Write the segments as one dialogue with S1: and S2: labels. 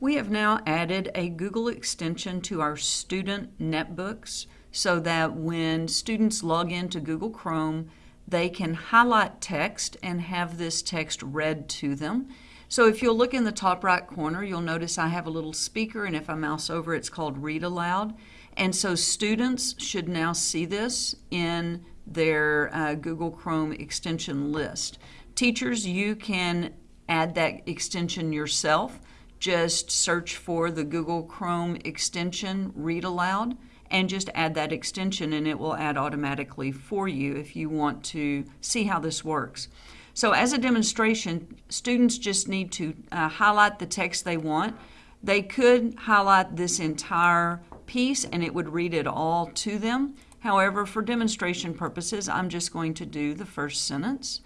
S1: We have now added a Google extension to our student netbooks so that when students log into Google Chrome, they can highlight text and have this text read to them. So if you'll look in the top right corner, you'll notice I have a little speaker, and if I mouse over, it's called Read Aloud. And so students should now see this in their uh, Google Chrome extension list. Teachers, you can add that extension yourself just search for the Google Chrome extension Read Aloud and just add that extension and it will add automatically for you if you want to see how this works. So as a demonstration, students just need to uh, highlight the text they want. They could highlight this entire piece and it would read it all to them. However, for demonstration purposes, I'm just going to do the first sentence.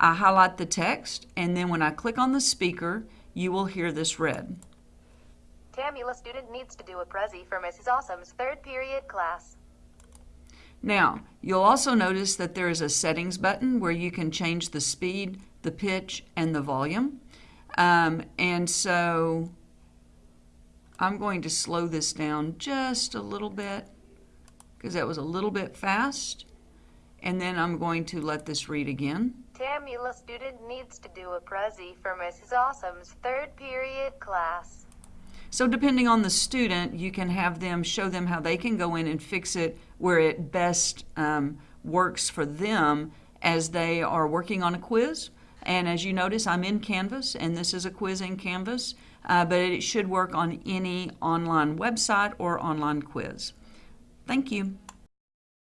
S1: I highlight the text and then when I click on the speaker, you will hear this read.
S2: Tamula student needs to do a Prezi for Mrs. Awesome's third period class.
S1: Now, you'll also notice that there is a settings button where you can change the speed, the pitch, and the volume. Um, and so I'm going to slow this down just a little bit because that was a little bit fast. And then I'm going to let this read again.
S2: Tamula student needs to do a Prezi for Mrs. Awesome's third period class.
S1: So depending on the student, you can have them show them how they can go in and fix it where it best um, works for them as they are working on a quiz. And as you notice, I'm in Canvas, and this is a quiz in Canvas, uh, but it should work on any online website or online quiz. Thank you.